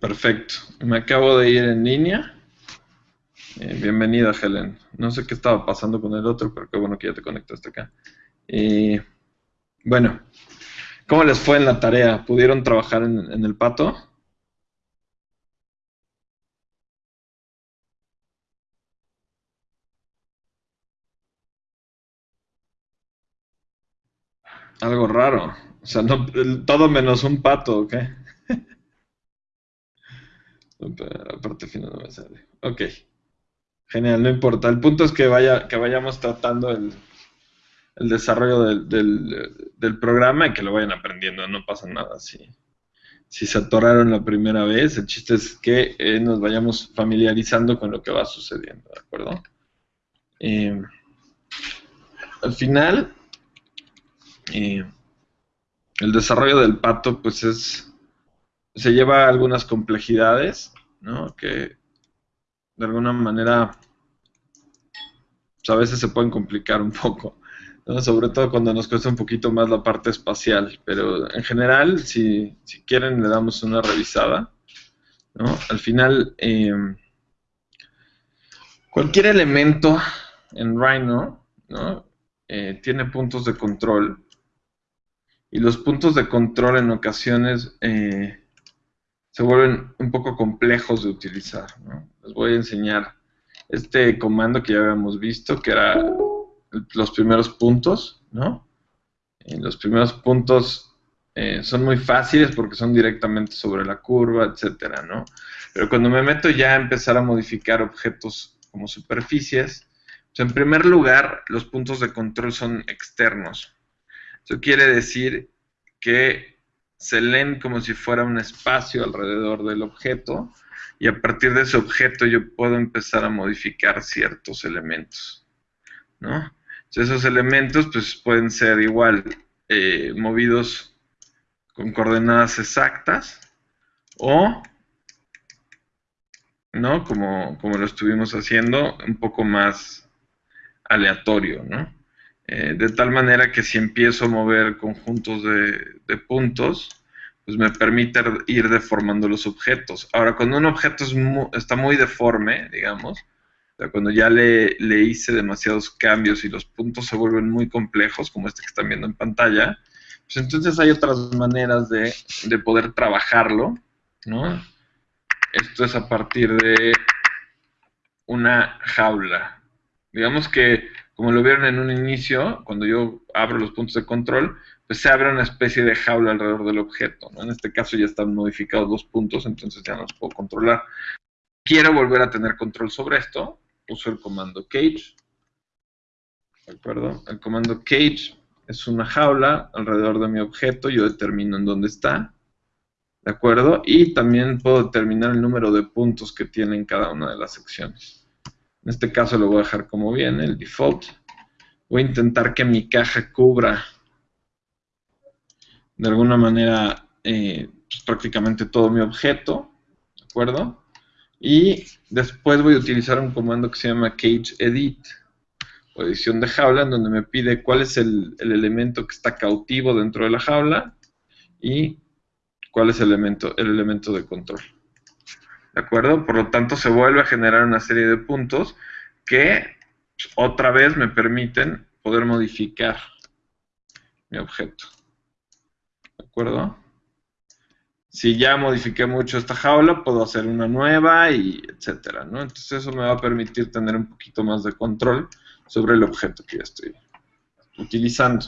Perfecto. Me acabo de ir en línea. Eh, bienvenida, Helen. No sé qué estaba pasando con el otro, pero qué bueno que ya te conectaste acá. Y bueno, ¿cómo les fue en la tarea? ¿Pudieron trabajar en, en el pato? Algo raro. O sea, no, todo menos un pato, ¿ok? La parte final no me sale. Ok, genial, no importa. El punto es que vaya, que vayamos tratando el, el desarrollo del, del- del programa y que lo vayan aprendiendo, no pasa nada. Si, si se atoraron la primera vez, el chiste es que eh, nos vayamos familiarizando con lo que va sucediendo, ¿de acuerdo? Eh, al final, eh, el desarrollo del pato, pues es, se lleva algunas complejidades, ¿no? Que de alguna manera, pues a veces se pueden complicar un poco. Sobre todo cuando nos cuesta un poquito más la parte espacial, pero en general, si, si quieren, le damos una revisada. ¿no? Al final, eh, cualquier elemento en Rhino ¿no? Eh, tiene puntos de control y los puntos de control en ocasiones eh, se vuelven un poco complejos de utilizar. ¿no? Les voy a enseñar este comando que ya habíamos visto, que era los primeros puntos, ¿no? Y los primeros puntos eh, son muy fáciles porque son directamente sobre la curva, etcétera, ¿no? Pero cuando me meto ya a empezar a modificar objetos como superficies, pues en primer lugar, los puntos de control son externos. Eso quiere decir que se leen como si fuera un espacio alrededor del objeto y a partir de ese objeto yo puedo empezar a modificar ciertos elementos, ¿no? Esos elementos pues pueden ser igual eh, movidos con coordenadas exactas o, ¿no? Como, como lo estuvimos haciendo, un poco más aleatorio, ¿no? Eh, de tal manera que si empiezo a mover conjuntos de, de puntos, pues me permite ir deformando los objetos. Ahora, cuando un objeto está muy deforme, digamos, cuando ya le, le, hice demasiados cambios y los puntos se vuelven muy complejos, como este que están viendo en pantalla, pues entonces hay otras maneras de, de poder trabajarlo, ¿no? Esto es a partir de una jaula. Digamos que, como lo vieron en un inicio, cuando yo abro los puntos de control, pues se abre una especie de jaula alrededor del objeto. En este caso ya están modificados los puntos, entonces ya no los puedo controlar. Quiero volver a tener control sobre esto, uso el comando cage. ¿De? El comando cage es una jaula alrededor de mi objeto, yo determino en dónde está. ¿De acuerdo? Y también puedo determinar el número de puntos que tiene en cada una de las secciones. En este caso lo voy a dejar como viene, el default. Voy a intentar que mi caja cubra de alguna manera eh, pues, prácticamente todo mi objeto, ¿de acuerdo? Y después voy a utilizar un comando que se llama cage edit, o edición de jaula, en donde me pide cuál es el, el elemento que está cautivo dentro de la jaula y cuál es el elemento, el elemento de control. ¿De acuerdo? Por lo tanto, se vuelve a generar una serie de puntos que otra vez me permiten poder modificar mi objeto. ¿De acuerdo? Si ya modifiqué mucho esta jaula, puedo hacer una nueva y etcétera, ¿no? Entonces eso me va a permitir tener un poquito más de control sobre el objeto que ya estoy utilizando.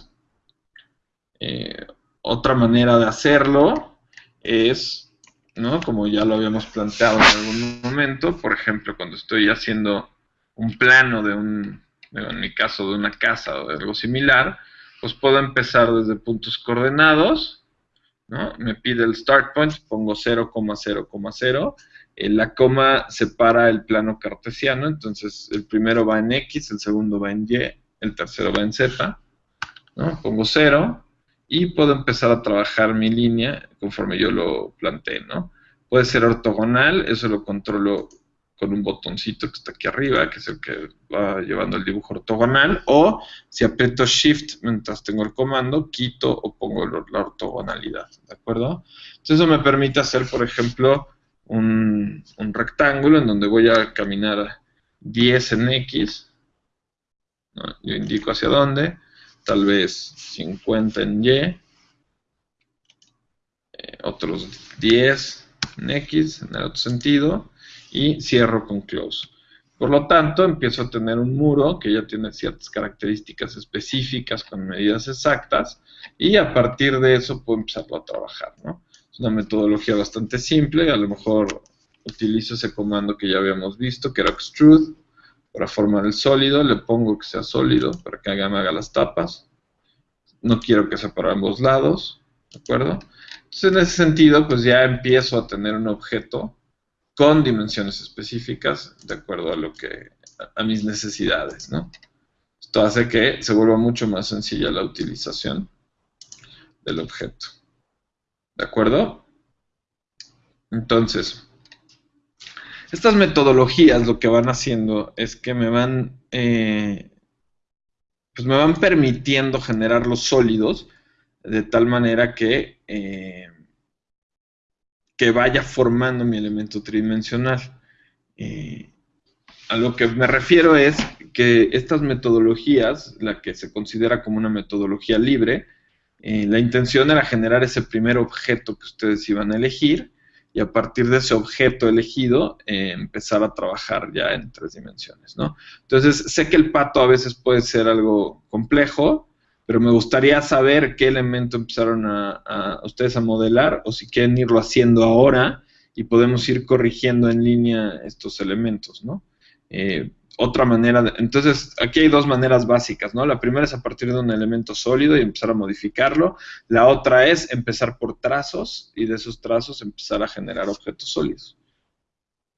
Eh, otra manera de hacerlo es, ¿no? Como ya lo habíamos planteado en algún momento, por ejemplo, cuando estoy haciendo un plano de un, en mi caso, de una casa o de algo similar, pues puedo empezar desde puntos coordenados, ¿no? Me pide el start point, pongo 0,0,0. Eh, la coma separa el plano cartesiano, entonces el primero va en X, el segundo va en Y, el tercero va en Z. ¿no? Pongo 0 y puedo empezar a trabajar mi línea conforme yo lo planteé. ¿no? Puede ser ortogonal, eso lo controlo con un botoncito que está aquí arriba, que es el que va llevando el dibujo ortogonal, o si aprieto Shift mientras tengo el comando, quito o pongo la ortogonalidad, ¿de acuerdo? Entonces eso me permite hacer, por ejemplo, un, rectángulo en donde voy a caminar 10 en X. Yo indico hacia dónde, tal vez 50 en Y, eh, otros 10 en X en el otro sentido, y cierro con close. Por lo tanto, empiezo a tener un muro que ya tiene ciertas características específicas con medidas exactas y a partir de eso puedo empezarlo a trabajar. Es una metodología bastante simple, a lo mejor utilizo ese comando que ya habíamos visto, que era extrude, para formar el sólido, le pongo que sea sólido para que haga, me haga las tapas. No quiero que sea para ambos lados, ¿de acuerdo? Entonces, en ese sentido, pues ya empiezo a tener un objeto con dimensiones específicas de acuerdo a lo que a, mis necesidades, ¿no? Esto hace que se vuelva mucho más sencilla la utilización del objeto. ¿De acuerdo? Entonces, estas metodologías lo que van haciendo es que me van, eh, pues me van permitiendo generar los sólidos de tal manera que eh, que vaya formando mi elemento tridimensional. Eh, a lo que me refiero es que estas metodologías, la que se considera como una metodología libre, eh, la intención era generar ese primer objeto que ustedes iban a elegir y a partir de ese objeto elegido eh, empezar a trabajar ya en tres dimensiones, ¿no? Entonces, sé que el pato a veces puede ser algo complejo, pero me gustaría saber qué elemento empezaron a, ustedes a modelar o si quieren irlo haciendo ahora y podemos ir corrigiendo en línea estos elementos, ¿no? Eh, otra manera, entonces aquí hay dos maneras básicas, ¿no? La primera es a partir de un elemento sólido y empezar a modificarlo. La otra es empezar por trazos y de esos trazos empezar a generar objetos sólidos.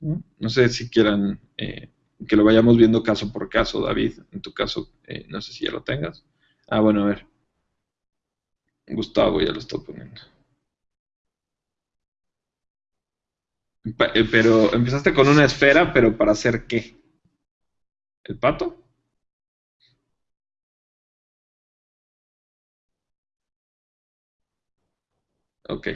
No, sé si quieran eh, que lo vayamos viendo caso por caso, David. En tu caso, eh, no sé si ya lo tengas. Ah, bueno, a ver. Gustavo ya lo está poniendo. Eh, pero empezaste con una esfera, pero ¿para hacer qué? ¿El pato? Ok.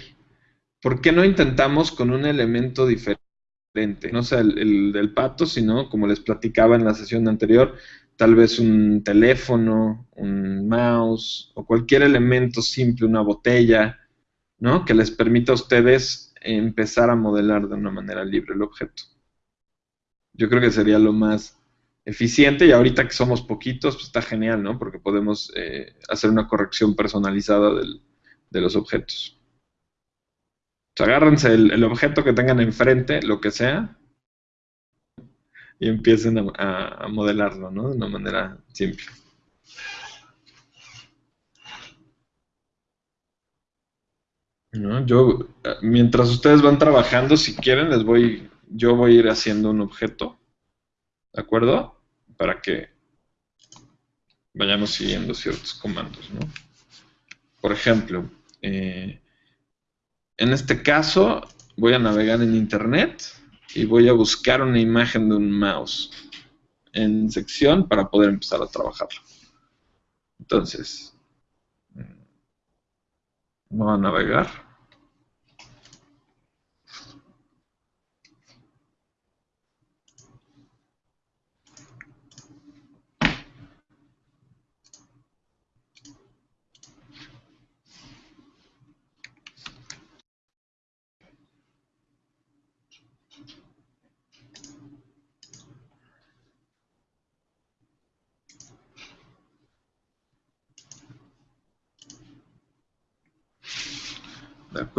¿Por qué no intentamos con un elemento diferente? No sea el, el del pato, sino, como les platicaba en la sesión anterior, tal vez un teléfono, un mouse o cualquier elemento simple, una botella, ¿no? Que les permita a ustedes empezar a modelar de una manera libre el objeto. Yo creo que sería lo más eficiente y ahorita que somos poquitos, pues está genial, ¿no? Porque podemos eh, hacer una corrección personalizada de los objetos. agárrense el objeto que tengan enfrente, lo que sea, y empiecen a, modelarlo, ¿no? De una manera simple. Yo, mientras ustedes van trabajando, si quieren, les voy, yo voy a ir haciendo un objeto, ¿de acuerdo? Para que vayamos siguiendo ciertos comandos, ¿no? Por ejemplo, eh, en este caso voy a navegar en Internet y voy a buscar una imagen de un mouse en sección para poder empezar a trabajarlo. Entonces, voy a navegar.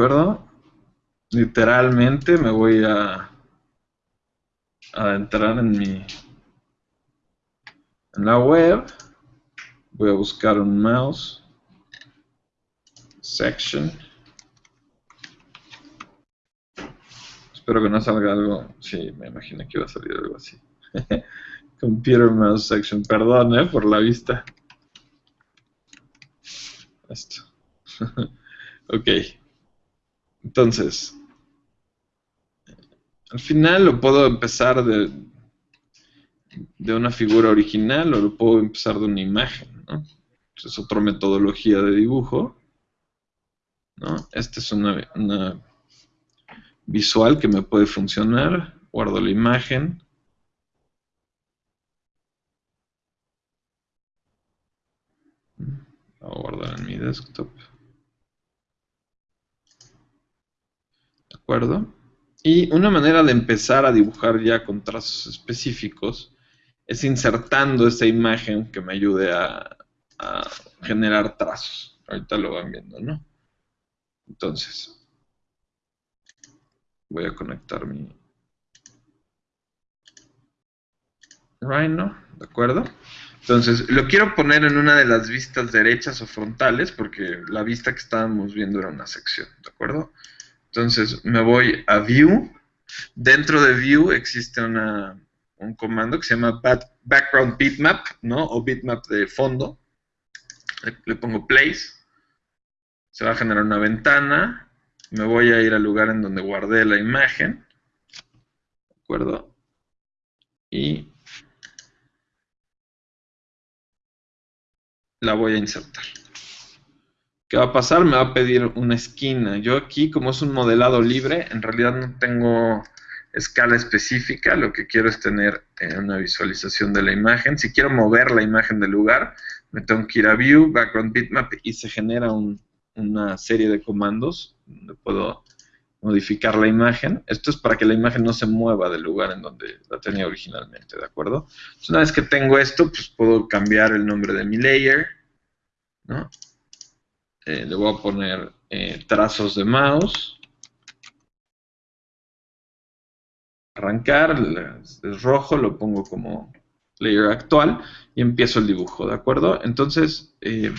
Acuerdo? Literalmente me voy a, a entrar en mi en la web. Voy a buscar un mouse. Section. Espero que no salga algo. Sí, me imaginé que iba a salir algo así. Computer mouse section. Perdón, eh, por la vista. Esto. ok. Entonces, al final lo puedo empezar de, de una figura original o lo puedo empezar de una imagen, ¿no? Es otra metodología de dibujo, ¿no? Esta es una, visual que me puede funcionar. Guardo la imagen. La voy a guardar en mi desktop. Y una manera de empezar a dibujar ya con trazos específicos es insertando esa imagen que me ayude a, generar trazos. Ahorita lo van viendo, ¿no? Entonces, voy a conectar mi Rhino, ¿de acuerdo? Entonces, lo quiero poner en una de las vistas derechas o frontales, porque la vista que estábamos viendo era una sección, ¿de acuerdo? Entonces, me voy a View. Dentro de View existe un comando que se llama Background Bitmap, ¿no? O Bitmap de fondo. Le, pongo Place. Se va a generar una ventana. Me voy a ir al lugar en donde guardé la imagen. ¿De acuerdo? Y la voy a insertar. ¿Qué va a pasar? Me va a pedir una esquina. Yo aquí, como es un modelado libre, en realidad no tengo escala específica. Lo que quiero es tener eh, una visualización de la imagen. Si quiero mover la imagen del lugar, me tengo que ir a View, Background Bitmap y se genera una serie de comandos donde puedo modificar la imagen. Esto es para que la imagen no se mueva del lugar en donde la tenía originalmente, ¿de acuerdo? una vez que tengo esto, pues puedo cambiar el nombre de mi layer, ¿no? Eh, le voy a poner eh, trazos de mouse. Arrancar, es rojo, lo pongo como layer actual y empiezo el dibujo, ¿de acuerdo? Entonces, eh,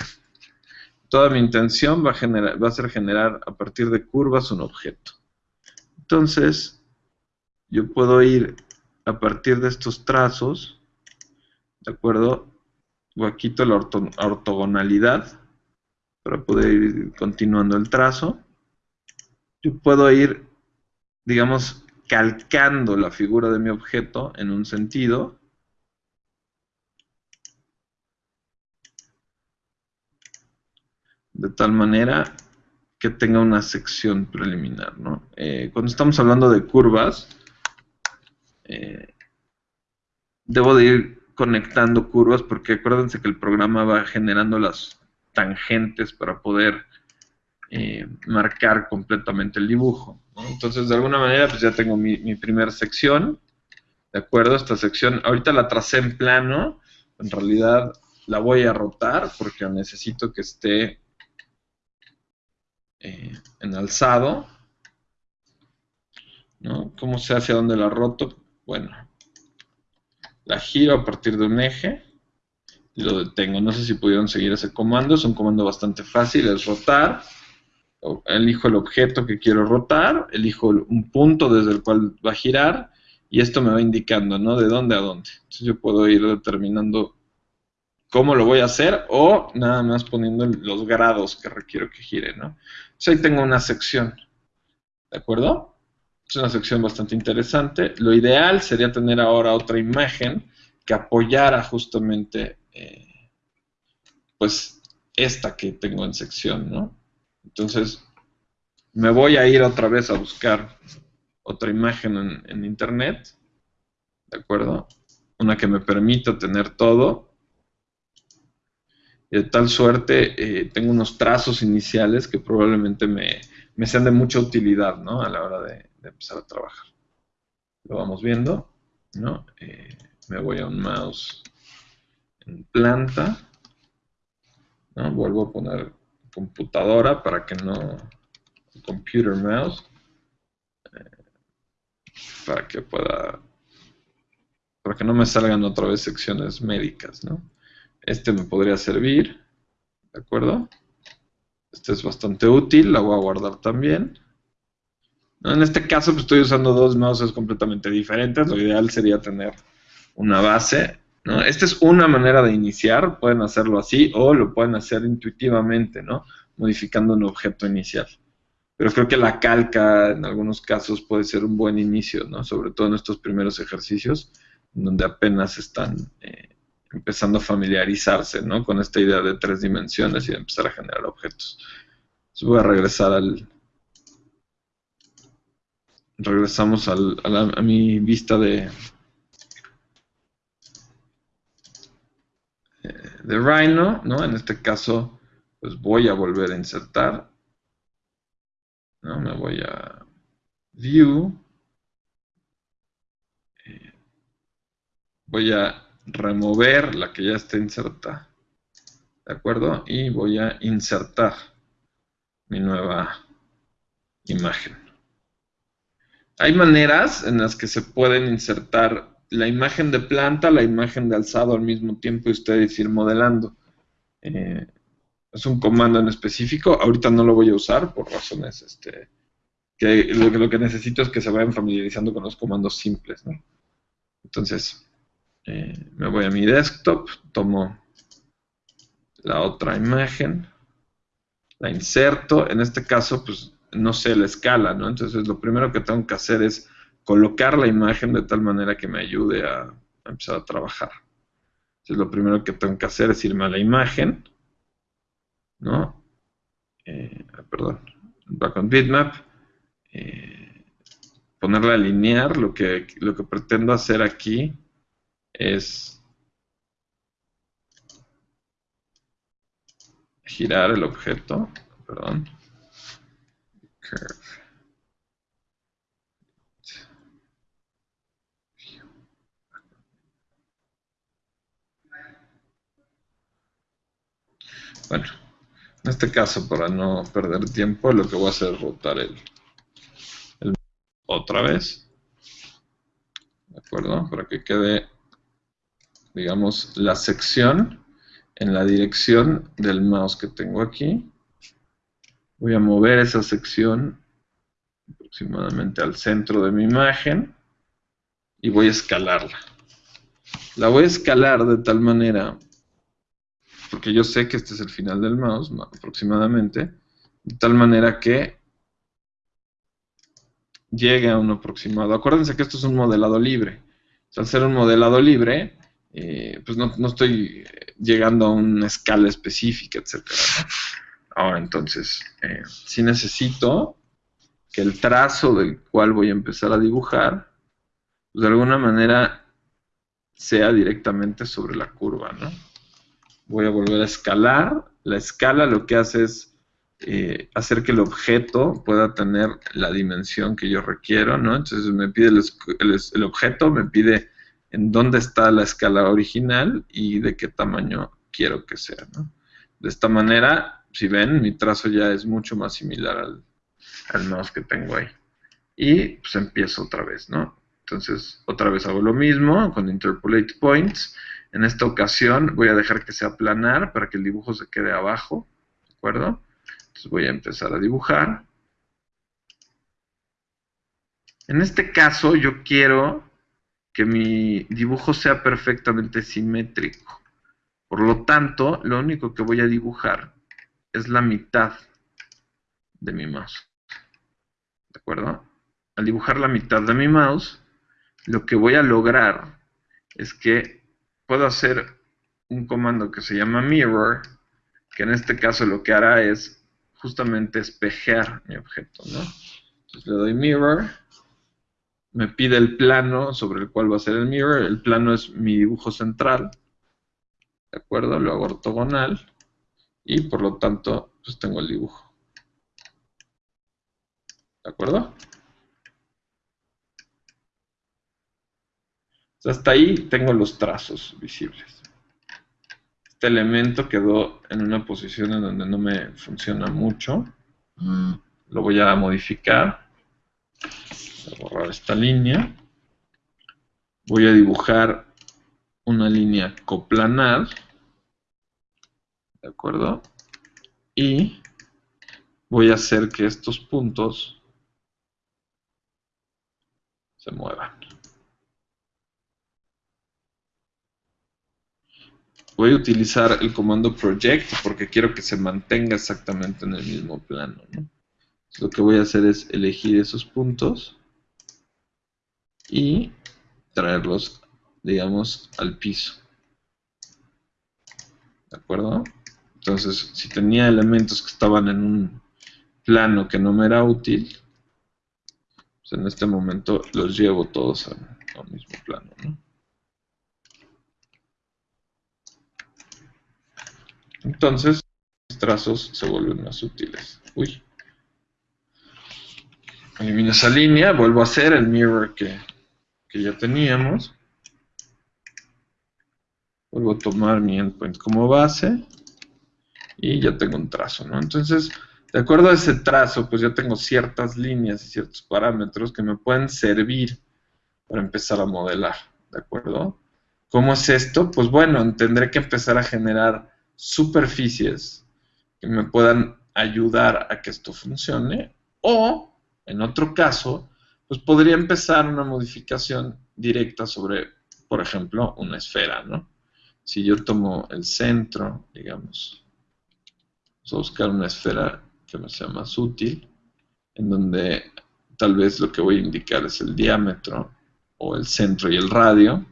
toda mi intención va a, ser generar a partir de curvas un objeto. Entonces, yo puedo ir a partir de estos trazos, ¿de acuerdo? O quito la ortogonalidad para poder ir continuando el trazo. Yo puedo ir, digamos, calcando la figura de mi objeto en un sentido. De tal manera que tenga una sección preliminar. ¿no? Eh, cuando estamos hablando de curvas, eh, debo de ir conectando curvas porque acuérdense que el programa va generando las tangentes para poder eh, marcar completamente el dibujo. Entonces, de alguna manera, pues ya tengo mi, primera sección, ¿de acuerdo? Esta sección, ahorita la tracé en plano, en realidad la voy a rotar porque necesito que esté eh, en alzado. ¿no? ¿Cómo sé hacia dónde la roto? Bueno, la giro a partir de un eje lo detengo. No sé si pudieron seguir ese comando, es un comando bastante fácil, es rotar, elijo el objeto que quiero rotar, elijo un punto desde el cual va a girar y esto me va indicando, ¿no? De dónde a dónde. Entonces yo puedo ir determinando cómo lo voy a hacer o nada más poniendo los grados que requiero que gire, ¿no? Entonces ahí tengo una sección, ¿de acuerdo? Es una sección bastante interesante. Lo ideal sería tener ahora otra imagen que apoyara justamente eh, pues esta que tengo en sección, ¿no? Entonces, me voy a ir otra vez a buscar otra imagen en, internet, ¿de acuerdo? Una que me permita tener todo. de tal suerte, eh, tengo unos trazos iniciales que probablemente me, sean de mucha utilidad, ¿no? A la hora de, empezar a trabajar. Lo vamos viendo, ¿no? Eh, me voy a un mouse en planta. ¿no? Vuelvo a poner computadora para que no... Computer mouse. Eh, para que pueda... Para que no me salgan otra vez secciones médicas, ¿no? Este me podría servir. ¿De acuerdo? Este es bastante útil, la voy a guardar también. En este caso pues, estoy usando dos mouses completamente diferentes. Lo ideal sería tener una base ¿no? Esta es una manera de iniciar, pueden hacerlo así o lo pueden hacer intuitivamente, ¿no? modificando un objeto inicial. Pero creo que la calca en algunos casos puede ser un buen inicio, ¿no? sobre todo en estos primeros ejercicios, donde apenas están eh, empezando a familiarizarse ¿no? con esta idea de tres dimensiones y de empezar a generar objetos. Voy a regresar al, regresamos al, a, la- a mi vista de, de Rhino, ¿no? En este caso, pues voy a volver a insertar, ¿no? Me voy a View, eh, voy a remover la que ya está insertada, ¿de acuerdo? Y voy a insertar mi nueva imagen. Hay maneras en las que se pueden insertar la imagen de planta, la imagen de alzado al mismo tiempo y ustedes ir modelando. Eh, es un comando en específico, ahorita no lo voy a usar por razones este, que lo, que necesito es que se vayan familiarizando con los comandos simples. Entonces, eh, me voy a mi desktop, tomo la otra imagen, la inserto, en este caso, pues no sé la escala, ¿no? Entonces lo primero que tengo que hacer es colocar la imagen de tal manera que me ayude a, empezar a trabajar. Entonces lo primero que tengo que hacer es irme a la imagen, ¿no? Eh, perdón, back on bitmap, eh, ponerla a alinear, lo que, lo que pretendo hacer aquí es girar el objeto, perdón, curve. Bueno, en este caso, para no perder tiempo, lo que voy a hacer es rotar el, el otra vez. ¿De acuerdo? Para que quede, digamos, la sección en la dirección del mouse que tengo aquí. Voy a mover esa sección aproximadamente al centro de mi imagen y voy a escalarla. La voy a escalar de tal manera, porque yo sé que este es el final del mouse ma- aproximadamente, de tal manera que llegue a un aproximado. Acuérdense que esto es un modelado libre. Al ser un modelado libre, eh, pues no, no estoy llegando a una escala específica. ¿no? Ahora, entonces, eh, si necesito que el trazo del cual voy a empezar a dibujar, pues, de alguna manera sea directamente sobre la curva, ¿no? Voy a volver a escalar. La escala lo que hace es eh, hacer que el objeto pueda tener la dimensión que yo requiero, ¿no? Entonces me pide el, el el objeto, me pide en dónde está la escala original y de qué tamaño quiero que sea, ¿no? De esta manera, si ven, mi trazo ya es mucho más similar al, al mouse que tengo ahí. Y pues empiezo otra vez, ¿no? Entonces, otra vez hago lo mismo con Interpolate Points. En esta ocasión voy a dejar que sea planar para que el dibujo se quede abajo, ¿de acuerdo? Entonces voy a empezar a dibujar. En este caso yo quiero que mi dibujo sea perfectamente simétrico. Por lo tanto, lo único que voy a dibujar es la mitad de mi mouse. ¿De acuerdo? Al dibujar la mitad de mi mouse, lo que voy a lograr es que puedo hacer un comando que se llama mirror, que en este caso lo que hará es justamente espejear mi objeto, ¿no? Entonces le doy mirror, me pide el plano sobre el cual va a ser el mirror, el plano es mi dibujo central, ¿de acuerdo? Lo hago ortogonal y por lo tanto pues tengo el dibujo. ¿De acuerdo? Hasta ahí tengo los trazos visibles. Este elemento quedó en una posición en donde no me funciona mucho. Lo voy a modificar. Voy a borrar esta línea. Voy a dibujar una línea coplanar. ¿De acuerdo? Y voy a hacer que estos puntos se muevan. Voy a utilizar el comando project porque quiero que se mantenga exactamente en el mismo plano. ¿no? Lo que voy a hacer es elegir esos puntos y traerlos, digamos, al piso. ¿De acuerdo? Entonces, si tenía elementos que estaban en un plano que no me era útil, pues en este momento los llevo todos al, mismo plano. Entonces, los trazos se vuelven más útiles. Uy. Elimino esa línea, vuelvo a hacer el mirror que, que ya teníamos. Vuelvo a tomar mi endpoint como base y ya tengo un trazo, ¿no? Entonces, de acuerdo a ese trazo, pues ya tengo ciertas líneas y ciertos parámetros que me pueden servir para empezar a modelar, ¿de acuerdo? ¿Cómo es esto? Pues bueno, tendré que empezar a generar superficies que me puedan ayudar a que esto funcione o, en otro caso, pues podría empezar una modificación directa sobre, por ejemplo, una esfera, ¿no? Si yo tomo el centro, digamos, vamos a buscar una esfera que me sea más útil, en donde tal vez lo que voy a indicar es el diámetro o el centro y el radio.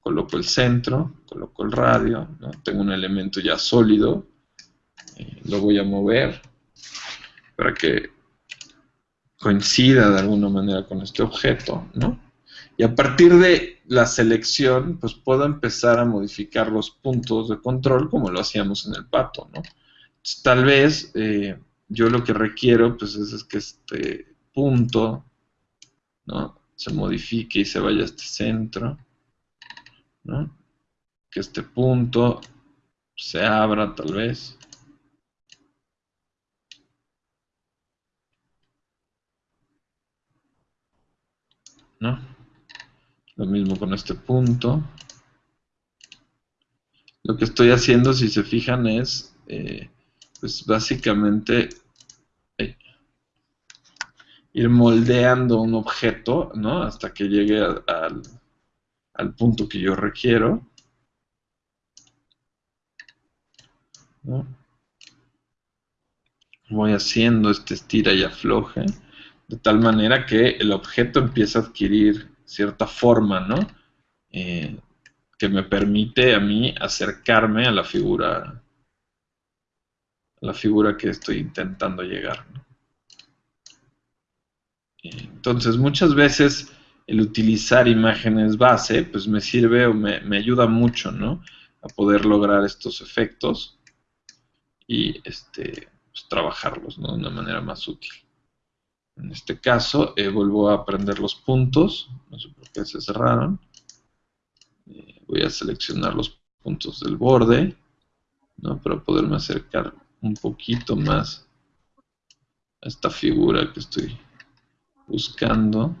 Coloco el centro, coloco el radio, tengo un elemento ya sólido, eh, lo voy a mover para que coincida de alguna manera con este objeto, ¿no? Y a partir de la selección, pues puedo empezar a modificar los puntos de control como lo hacíamos en el pato, ¿no? tal vez eh, yo lo que requiero pues es, que este punto ¿no? se modifique y se vaya a este centro, ¿no? que este punto se abra tal vez. ¿No? Lo mismo con este punto. Lo que estoy haciendo, si se fijan, es eh, pues básicamente ir moldeando un objeto, ¿no? Hasta que llegue al, punto que yo requiero. Voy haciendo este estira y afloje, de tal manera que el objeto empieza a adquirir cierta forma, ¿no? Eh, que me permite a mí acercarme a la figura la figura que estoy intentando llegar. Entonces, muchas veces el utilizar imágenes base, pues me sirve o me, ayuda mucho, ¿no? A poder lograr estos efectos y este, pues, trabajarlos, De una manera más útil. En este caso, eh, vuelvo a prender los puntos, no sé por qué se cerraron. Eh, voy a seleccionar los puntos del borde, ¿no? Para poderme acercar un poquito más a esta figura que estoy buscando.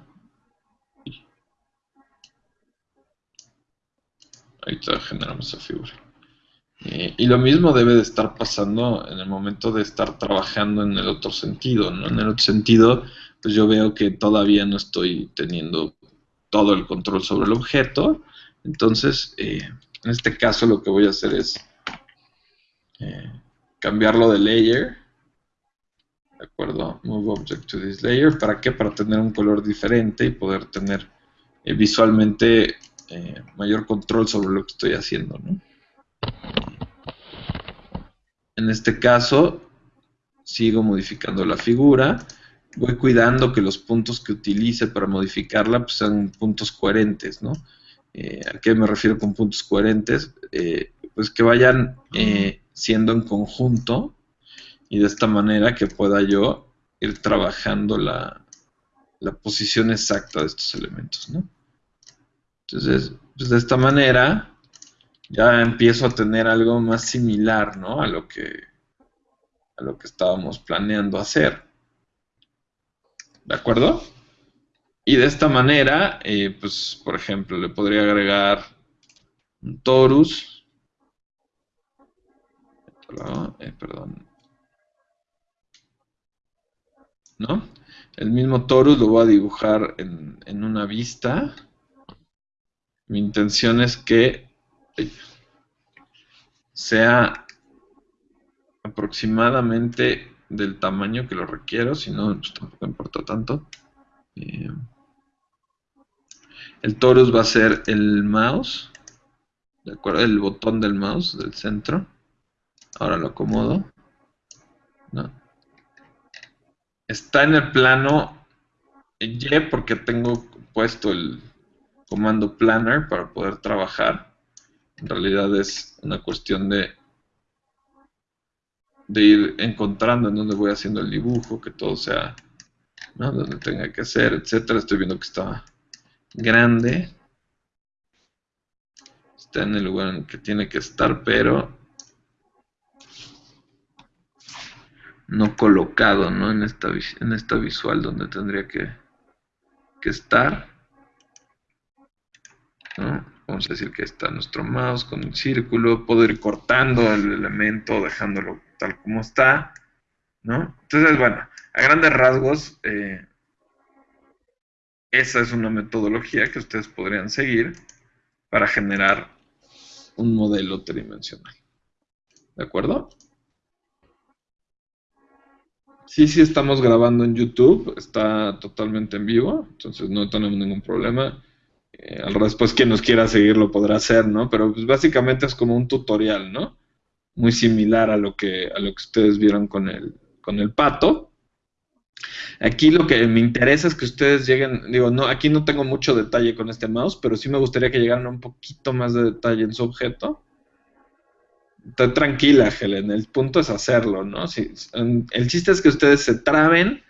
Ahorita generamos esa figura. Y lo mismo debe de estar pasando en el momento de estar trabajando en el otro sentido, ¿no? En el otro sentido, pues yo veo que todavía no estoy teniendo todo el control sobre el objeto. Entonces, eh, en este caso lo que voy a hacer es eh, cambiarlo de layer. ¿De acuerdo? Move object to this layer. ¿Para qué? Para tener un color diferente y poder tener eh, visualmente eh, mayor control sobre lo que estoy haciendo. ¿no? En este caso, sigo modificando la figura. Voy cuidando que los puntos que utilice para modificarla pues, sean puntos coherentes. ¿no? Eh, ¿A qué me refiero con puntos coherentes? pues que vayan siendo en conjunto y de esta manera que pueda yo ir trabajando la, posición exacta de estos elementos, ¿no? Entonces, pues de esta manera ya empiezo a tener algo más similar, ¿no? A lo que, a lo que estábamos planeando hacer. ¿De acuerdo? Y de esta manera, eh, pues, por ejemplo, le podría agregar un torus eh, perdón. ¿No? El mismo torus lo voy a dibujar en, una vista. Mi intención es que sea aproximadamente del tamaño que lo requiero, si no, pues tampoco importa tanto. Eh, el torus va a ser el mouse, ¿de acuerdo? El botón del mouse del centro. Ahora lo acomodo. Está en el plano Y porque tengo puesto el comando planner para poder trabajar. En realidad es una cuestión de, de ir encontrando en dónde voy haciendo el dibujo, que todo sea donde tenga que ser, etcétera. Estoy viendo que está grande. Está en el lugar en el que tiene que estar, pero no colocado ¿no? En, esta, en esta visual donde tendría que, que estar. Vamos a decir que está nuestro mouse con el círculo. Puedo ir cortando el elemento, dejándolo tal como está. ¿no? Entonces, bueno, a grandes rasgos, eh, esa es una metodología que ustedes podrían seguir para generar un modelo tridimensional. ¿De acuerdo? Sí, sí estamos grabando en YouTube, está totalmente en vivo, entonces no tenemos ningún problema. Eh, después quien nos quiera seguir lo podrá hacer, ¿no? Pero pues, básicamente es como un tutorial, ¿no? Muy similar a lo que, a lo que ustedes vieron con el, con el pato. Aquí lo que me interesa es que ustedes lleguen, digo, no, aquí no tengo mucho detalle con este mouse, pero sí me gustaría que llegaran un poquito más de detalle en su objeto. Tranquila, Helen, el punto es hacerlo, ¿no? El chiste es que ustedes se traben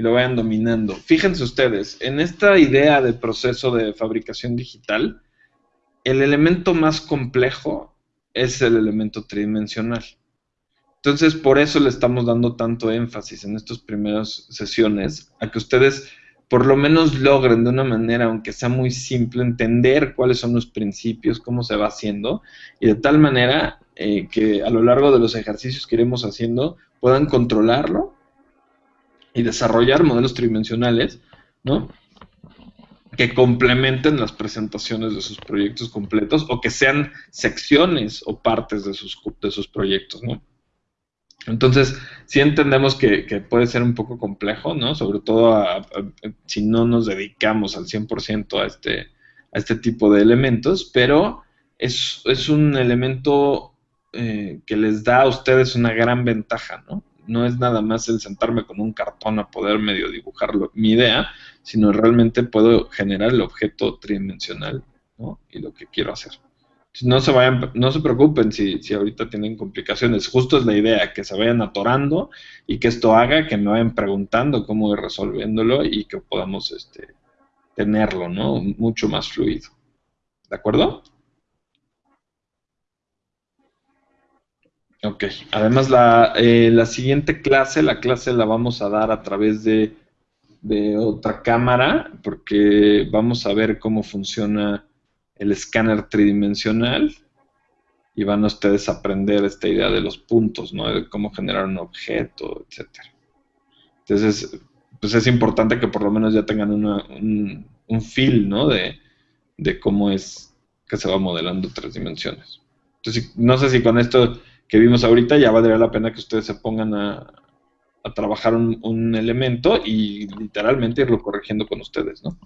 y lo vayan dominando. Fíjense ustedes, en esta idea de proceso de fabricación digital, el elemento más complejo es el elemento tridimensional. Entonces, por eso le estamos dando tanto énfasis en estas primeras sesiones, a que ustedes por lo menos logren de una manera, aunque sea muy simple, entender cuáles son los principios, cómo se va haciendo, y de tal manera eh, que a lo largo de los ejercicios que iremos haciendo puedan controlarlo y desarrollar modelos tridimensionales, ¿no? que complementen las presentaciones de sus proyectos completos o que sean secciones o partes de sus, de sus proyectos, ¿no? Entonces, sí entendemos que, puede ser un poco complejo, ¿no? Sobre todo si no nos dedicamos al 100% a este, a este tipo de elementos, pero es, un elemento eh, que les da a ustedes una gran ventaja, ¿no? No es nada más el sentarme con un cartón a poder medio dibujar mi idea, sino realmente puedo generar el objeto tridimensional. Y lo que quiero hacer no se vayan, no se preocupen si, si ahorita tienen complicaciones. Justo es la idea, que se vayan atorando y que esto haga que me vayan preguntando cómo ir resolviéndolo y que podamos este, tenerlo, ¿no? Mucho más fluido. ¿De acuerdo? Ok, además la, eh, la siguiente clase, la clase la vamos a dar a través de, de otra cámara, porque vamos a ver cómo funciona el escáner tridimensional y van a ustedes a aprender esta idea de los puntos, ¿no? De cómo generar un objeto, etcétera. Entonces, pues es importante que por lo menos ya tengan un, un feel, ¿no? De, cómo es que se va modelando tres dimensiones. Entonces, no sé si con esto que vimos ahorita ya valdría la pena que ustedes se pongan a, a trabajar un, un elemento y literalmente irlo corrigiendo con ustedes, ¿no?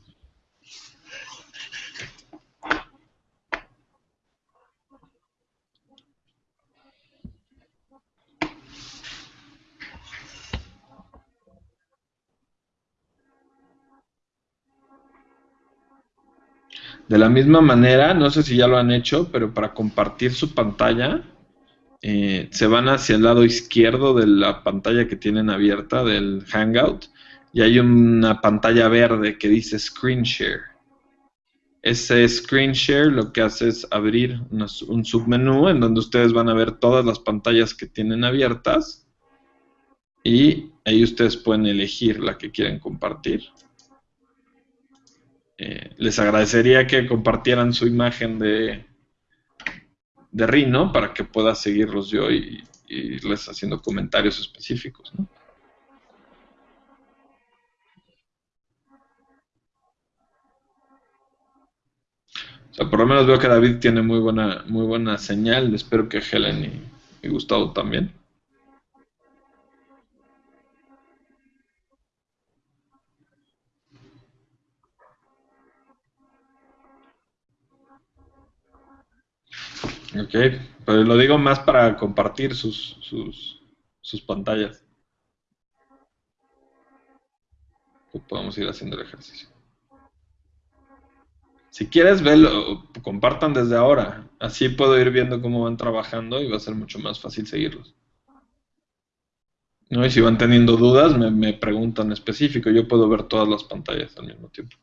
De la misma manera, no sé si ya lo han hecho, pero para compartir su pantalla, eh, se van hacia el lado izquierdo de la pantalla que tienen abierta del Hangout y hay una pantalla verde que dice Screen Share. Ese Screen Share lo que hace es abrir un submenú en donde ustedes van a ver todas las pantallas que tienen abiertas y ahí ustedes pueden elegir la que quieren compartir. Eh, les agradecería que compartieran su imagen de, de Rino para que pueda seguirlos yo y, irles haciendo comentarios específicos. O sea, por lo menos veo que David tiene muy buena, muy buena señal. Espero que Helen y Gustavo también. Ok, pero lo digo más para compartir sus, sus, sus pantallas. podamos ir haciendo el ejercicio. Si quieres verlo, compartan desde ahora. Así puedo ir viendo cómo van trabajando y va a ser mucho más fácil seguirlos. ¿No? Y si van teniendo dudas, me, me preguntan específico. Yo puedo ver todas las pantallas al mismo tiempo.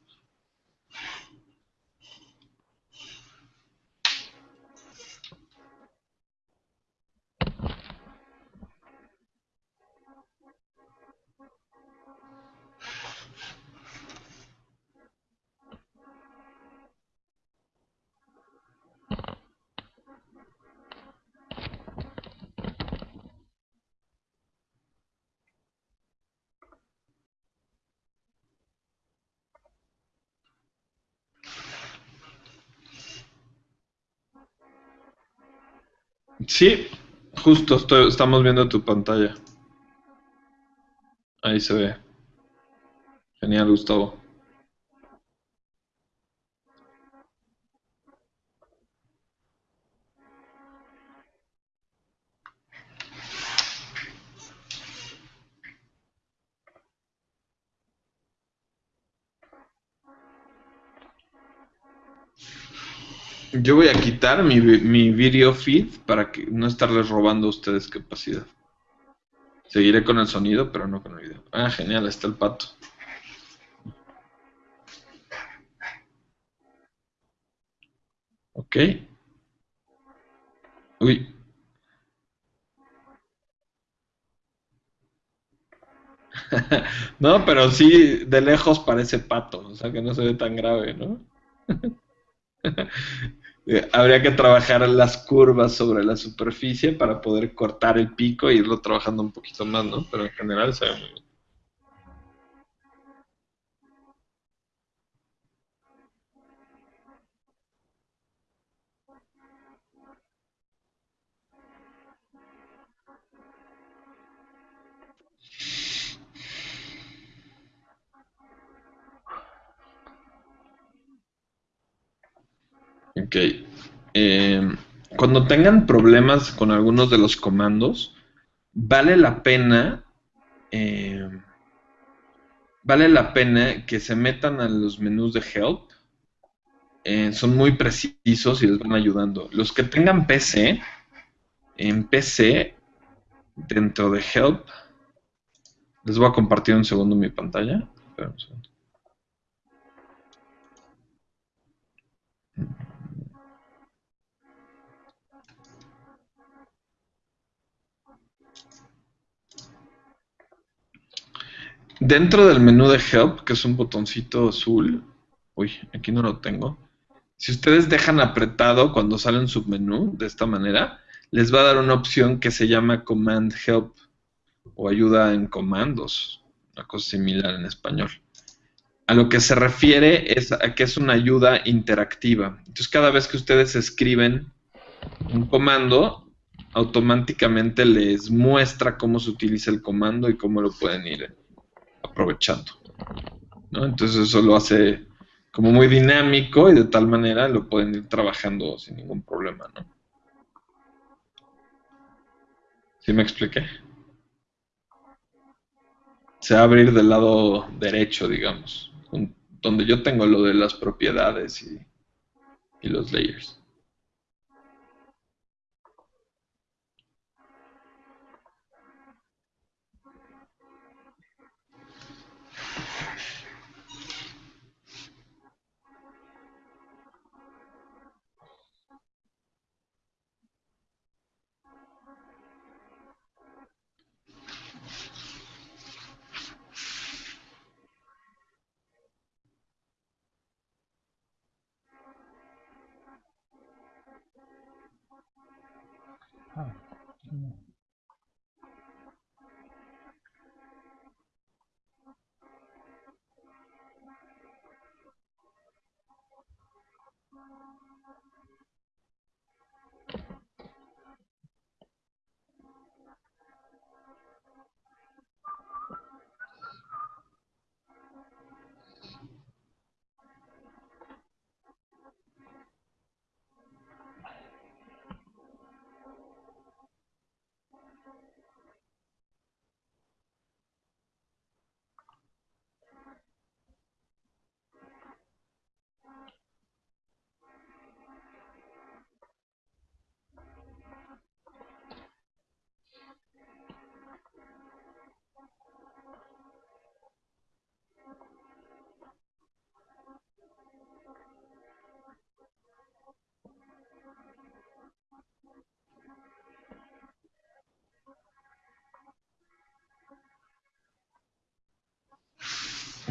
Sí, justo estamos viendo tu pantalla. Ahí se ve. Genial, Gustavo. Yo voy a quitar mi, mi video feed para que no estarles robando a ustedes capacidad. Seguiré con el sonido, pero no con el video. Ah, genial, está el pato. Ok. Uy. no, pero sí, de lejos parece pato, o sea que no se ve tan grave, ¿no? Eh, habría que trabajar las curvas sobre la superficie para poder cortar el pico e irlo trabajando un poquito más, ¿no? Pero en general se ve muy bien. Ok. Em, cuando tengan problemas con algunos de los comandos, vale la pena. Em, vale la pena que se metan a los menús de help. Eh, son muy precisos y les van ayudando. Los que tengan PC, en PC, dentro de help, les voy a compartir un segundo mi pantalla. un segundo. Dentro del menú de Help, que es un botoncito azul, uy, aquí no lo tengo. Si ustedes dejan apretado cuando sale un submenú de esta manera, les va a dar una opción que se llama Command Help o ayuda en comandos, una cosa similar en español. A lo que se refiere es a que es una ayuda interactiva. Entonces, cada vez que ustedes escriben un comando, automáticamente les muestra cómo se utiliza el comando y cómo lo pueden ir aprovechando. Entonces eso lo hace como muy dinámico y de tal manera lo pueden ir trabajando sin ningún problema, ¿no? ¿Sí me expliqué? Se va a abrir del lado derecho, digamos, donde yo tengo lo de las propiedades y, y los layers.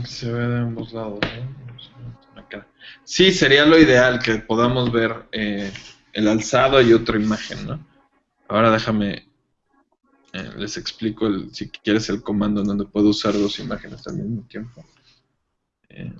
Se ve de ambos lados, ¿no? Sí, sería lo ideal que podamos ver eh, el alzado y otra imagen, ¿no? Ahora déjame, eh, les explico el, si quieres el comando en donde puedo usar dos imágenes al mismo tiempo. Eh,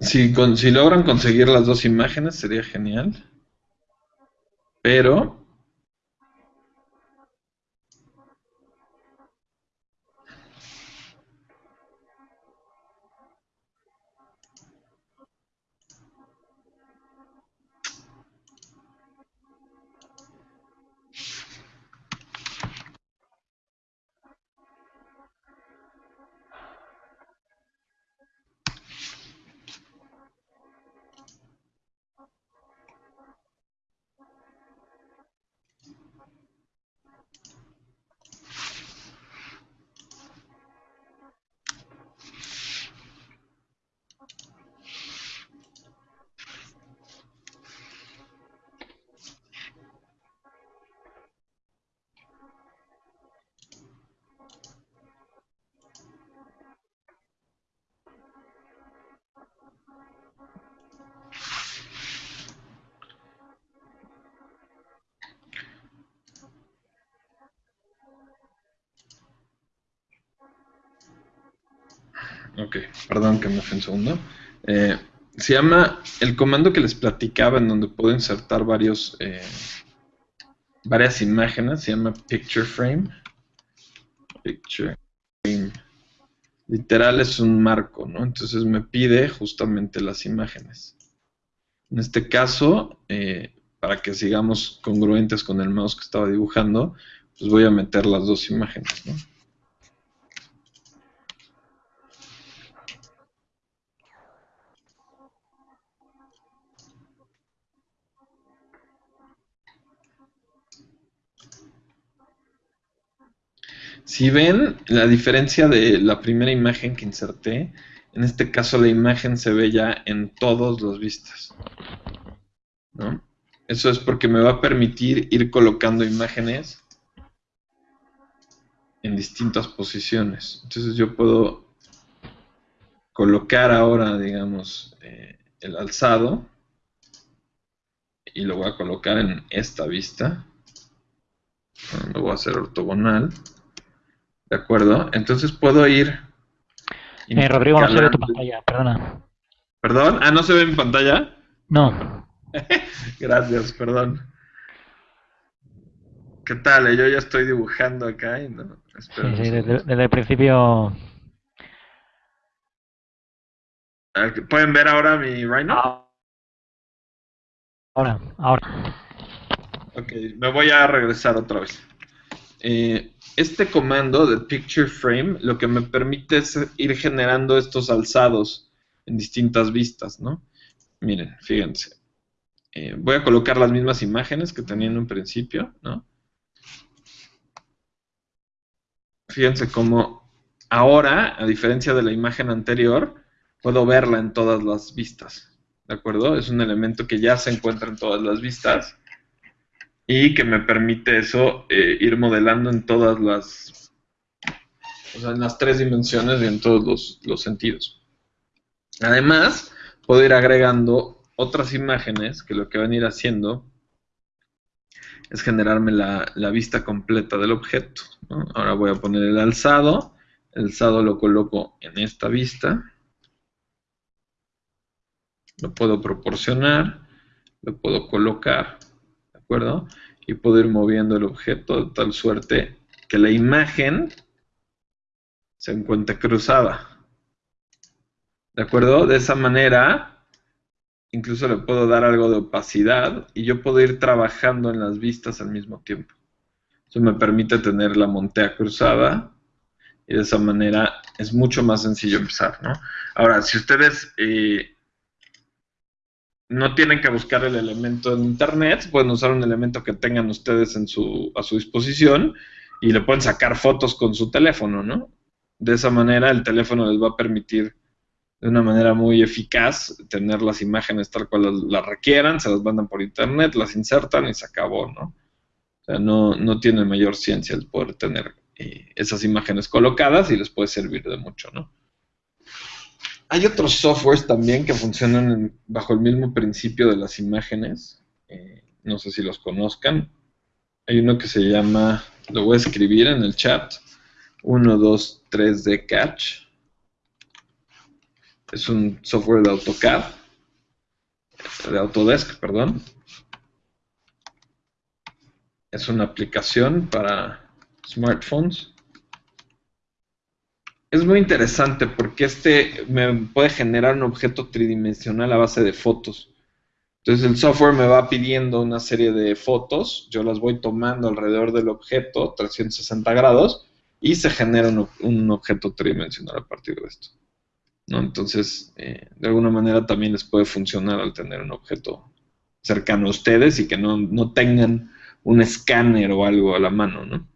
Si, si logran conseguir las dos imágenes sería genial. Pero Ok, perdón que me fue un segundo. Eh, se llama el comando que les platicaba en donde puedo insertar eh, varias imágenes, se llama Picture Frame. Picture Frame. Literal es un marco, ¿no? Entonces me pide justamente las imágenes. En este caso, eh, para que sigamos congruentes con el mouse que estaba dibujando, pues voy a meter las dos imágenes, ¿no? Si ven la diferencia de la primera imagen que inserté, en este caso la imagen se ve ya en todas las vistas. Eso es porque me va a permitir ir colocando imágenes en distintas posiciones. Entonces yo puedo colocar ahora, digamos, eh, el alzado y lo voy a colocar en esta vista. lo voy a hacer ortogonal. ¿De acuerdo? Entonces puedo ir. Eh, Rodrigo, no se ve tu pantalla, perdona. ¿Perdón? Ah, ¿no se ve mi pantalla? No. Gracias, perdón. ¿Qué tal? Yo ya estoy dibujando acá y no. sí, sí, desde, el principio. ¿Pueden ver ahora mi Rhino? Ah. Ahora, ahora. Ok, me voy a regresar otra vez. Eh, este comando de Picture Frame lo que me permite es ir generando estos alzados en distintas vistas, ¿no? Miren, fíjense. Eh, voy a colocar las mismas imágenes que tenía en un principio, ¿no? Fíjense cómo ahora, a diferencia de la imagen anterior, puedo verla en todas las vistas, ¿de acuerdo? Es un elemento que ya se encuentra en todas las vistas y que me permite eso eh, ir modelando en todas las, o sea, en las tres dimensiones y en todos los, sentidos. Además, puedo ir agregando otras imágenes que lo que van a ir haciendo es generarme la, vista completa del objeto. Ahora voy a poner el alzado, el alzado lo coloco en esta vista, lo puedo proporcionar, lo puedo colocar acuerdo? Y puedo ir moviendo el objeto de tal suerte que la imagen se encuentre cruzada. ¿De acuerdo? De esa manera, incluso le puedo dar algo de opacidad y yo puedo ir trabajando en las vistas al mismo tiempo. Eso me permite tener la montea cruzada y de esa manera es mucho más sencillo empezar, ¿no? Ahora, si ustedes eh, no tienen que buscar el elemento en internet, pueden usar un elemento que tengan ustedes en su, a su disposición y le pueden sacar fotos con su teléfono, ¿no? De esa manera el teléfono les va a permitir de una manera muy eficaz tener las imágenes tal cual las, requieran, se las mandan por internet, las insertan y se acabó, ¿no? O sea, no, no tiene mayor ciencia el poder tener eh, esas imágenes colocadas y les puede servir de mucho, ¿no? Hay otros softwares también que funcionan bajo el mismo principio de las imágenes. Eh, no sé si los conozcan. Hay uno que se llama, lo voy a escribir en el chat, 123D Catch. Es un software de AutoCAD, de Autodesk, perdón. Es una aplicación para smartphones. Es muy interesante porque este me puede generar un objeto tridimensional a base de fotos. Entonces el software me va pidiendo una serie de fotos, yo las voy tomando alrededor del objeto, 360 grados, y se genera un objeto tridimensional a partir de esto. ¿no? Entonces, eh, de alguna manera también les puede funcionar al tener un objeto cercano a ustedes y que no, tengan un escáner o algo a la mano, ¿no? Ah,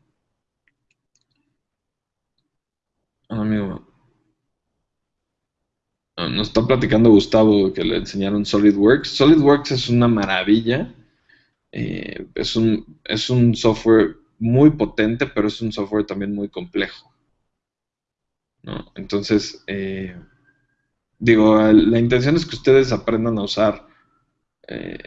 amigo, ah, nos está platicando Gustavo que le enseñaron SolidWorks. SolidWorks es una maravilla. Eh, es, un, es un software muy potente, pero es un software también muy complejo. ¿no? Entonces, eh, Digo, la intención es que ustedes aprendan a usar eh,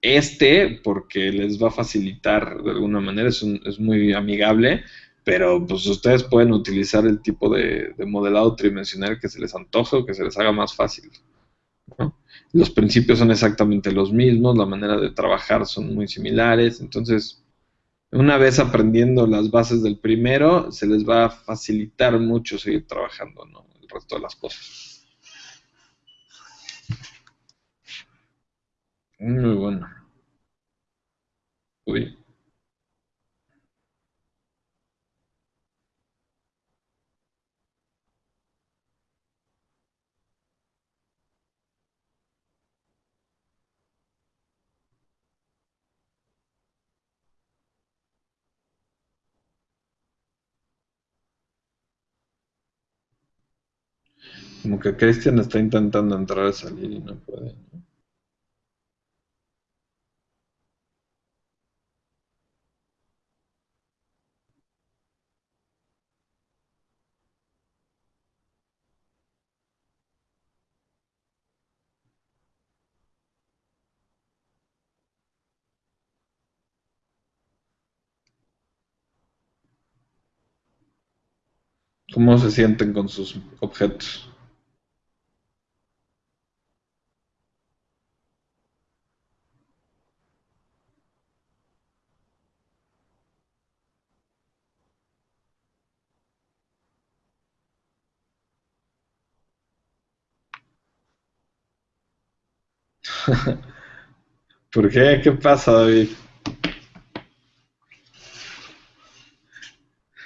este porque les va a facilitar de alguna manera, es, es, muy amigable, pero pues ustedes pueden utilizar el tipo de, modelado tridimensional que se les antoje o que se les haga más fácil. Los principios son exactamente los mismos, la manera de trabajar son muy similares, entonces una vez aprendiendo las bases del primero, se les va a facilitar mucho seguir trabajando ¿no? el resto de las cosas. Muy bueno. Uy. Como que Christian está intentando entrar a salir y no puede. ¿Cómo se sienten con sus objetos? ¿Por qué? ¿Qué pasa, David?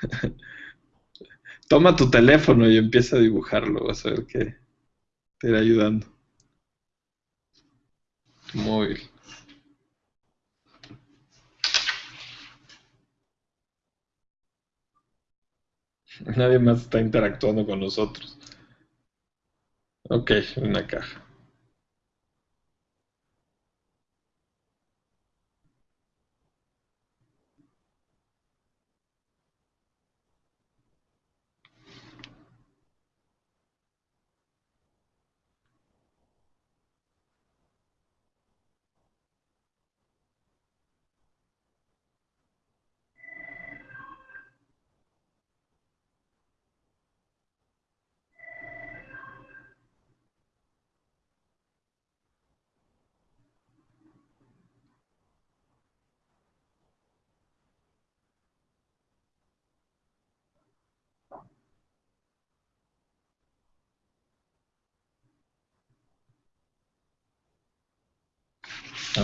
Toma tu teléfono y empieza a dibujarlo, vas a ver que te irá ayudando. Tu móvil. Nadie más está interactuando con nosotros. Ok, una caja.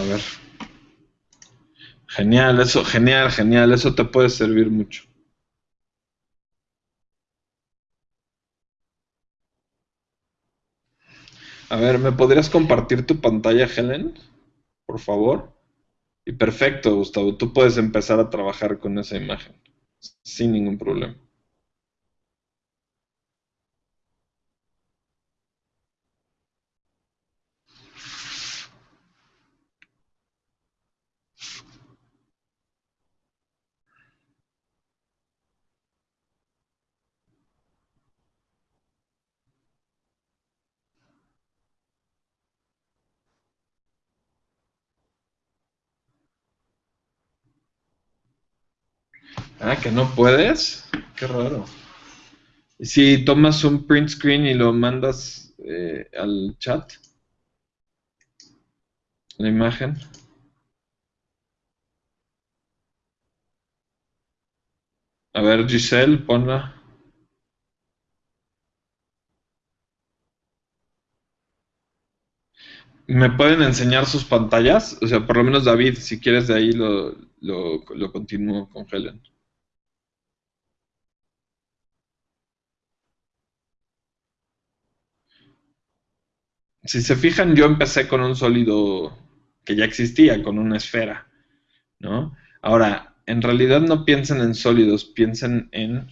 A ver. Genial, eso, genial, genial, eso te puede servir mucho. A ver, ¿me podrías compartir tu pantalla, Helen? Por favor. Y perfecto, Gustavo, tú puedes empezar a trabajar con esa imagen sin ningún problema. Ah, que no puedes. Qué raro. Si tomas un print screen y lo mandas eh, al chat, la imagen. A ver, Giselle, ponla. ¿Me pueden enseñar sus pantallas? O sea, por lo menos David, si quieres de ahí lo, lo, lo continúo con Helen. Si se fijan, yo empecé con un sólido que ya existía, con una esfera, ¿no? Ahora, en realidad no piensen en sólidos, piensen en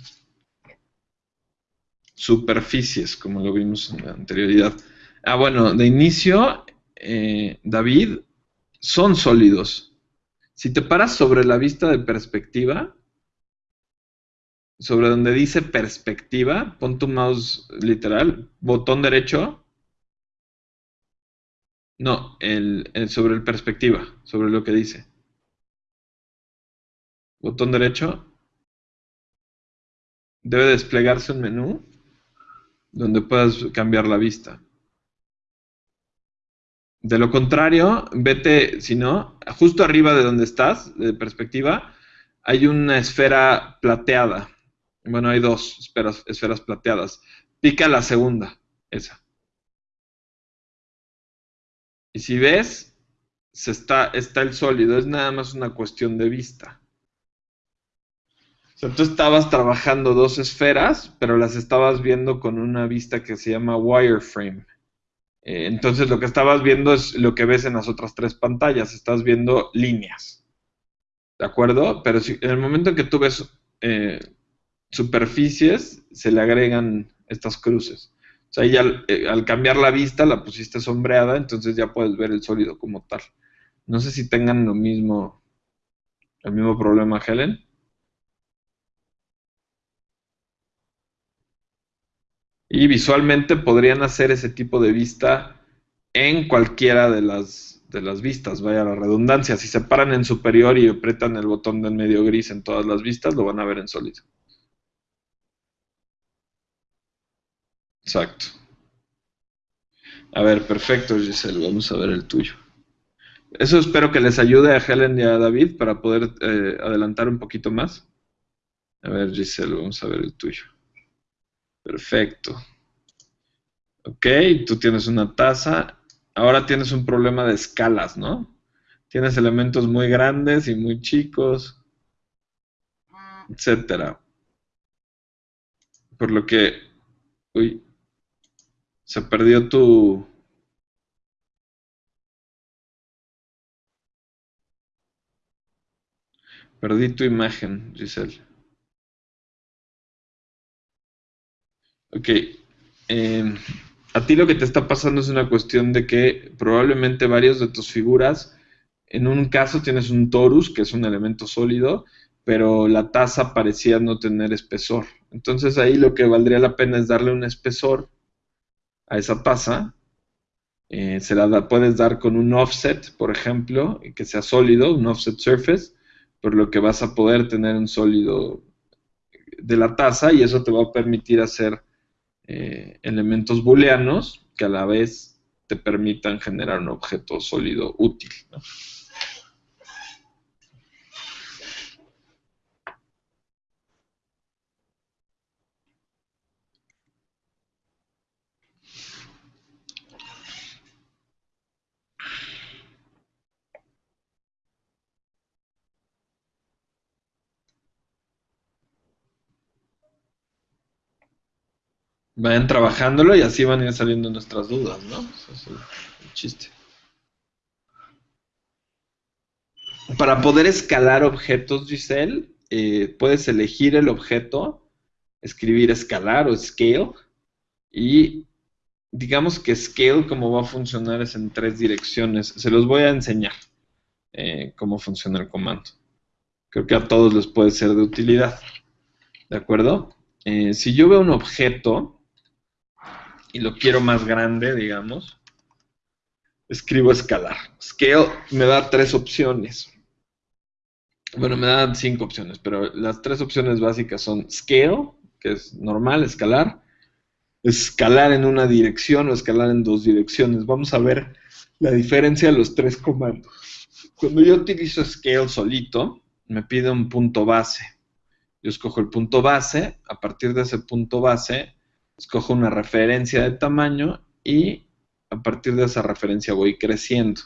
superficies, como lo vimos en la anterioridad. Ah, bueno, de inicio, eh, David, son sólidos. Si te paras sobre la vista de perspectiva, sobre donde dice perspectiva, pon tu mouse literal, botón derecho, no, el, sobre el perspectiva, sobre lo que dice. Botón derecho. Debe desplegarse un menú donde puedas cambiar la vista. De lo contrario, vete, si no, justo arriba de donde estás, de perspectiva, hay una esfera plateada. Bueno, hay dos esferas, esferas plateadas. Pica la segunda, esa. Y si ves, está, el sólido, es nada más una cuestión de vista. O sea, tú estabas trabajando dos esferas, pero las estabas viendo con una vista que se llama wireframe. Eh, entonces lo que estabas viendo es lo que ves en las otras tres pantallas, estás viendo líneas. ¿De acuerdo? Pero en el momento en que tú ves eh, superficies, se le agregan estas cruces. O sea, ya eh, al, cambiar la vista la pusiste sombreada, entonces ya puedes ver el sólido como tal. No sé si tengan lo mismo, el mismo problema, Helen. Y visualmente podrían hacer ese tipo de vista en cualquiera de las, de las vistas, vaya la redundancia. Si se paran en superior y aprietan el botón de medio gris en todas las vistas, lo van a ver en sólido. Exacto. A ver, perfecto, Giselle. Vamos a ver el tuyo. Eso espero que les ayude a Helen y a David para poder eh, adelantar un poquito más. A ver, Giselle, vamos a ver el tuyo. Perfecto. Ok, tú tienes una taza. Ahora tienes un problema de escalas, ¿no? Tienes elementos muy grandes y muy chicos, etcétera. Por lo que... Uy, se perdió tu... Perdí tu imagen, Giselle. Ok. Em, a ti lo que te está pasando es una cuestión de que probablemente varios de tus figuras, en un caso tienes un torus, que es un elemento sólido, pero la taza parecía no tener espesor. Entonces ahí lo que valdría la pena es darle un espesor a esa tasa. Eh, se la puedes dar con un offset, por ejemplo, que sea sólido, un offset surface, por lo que vas a poder tener un sólido de la tasa y eso te va a permitir hacer eh, elementos booleanos que a la vez te permitan generar un objeto sólido útil. Vayan trabajándolo y así van a ir saliendo nuestras dudas, ¿no? Eso es el, chiste. Para poder escalar objetos, Giselle, eh, puedes elegir el objeto, escribir escalar o scale, y digamos que scale como va a funcionar es en tres direcciones. Se los voy a enseñar eh, cómo funciona el comando. Creo que a todos les puede ser de utilidad. ¿De acuerdo? Eh, si yo veo un objeto y lo quiero más grande, digamos, escribo escalar. Scale me da tres opciones. Bueno, me dan cinco opciones, pero las tres opciones básicas son scale, que es normal, escalar, escalar en una dirección o escalar en dos direcciones. Vamos a ver la diferencia de los tres comandos. Cuando yo utilizo scale solito, me pide un punto base. Yo escojo el punto base, a partir de ese punto base, escojo una referencia de tamaño y a partir de esa referencia voy creciendo.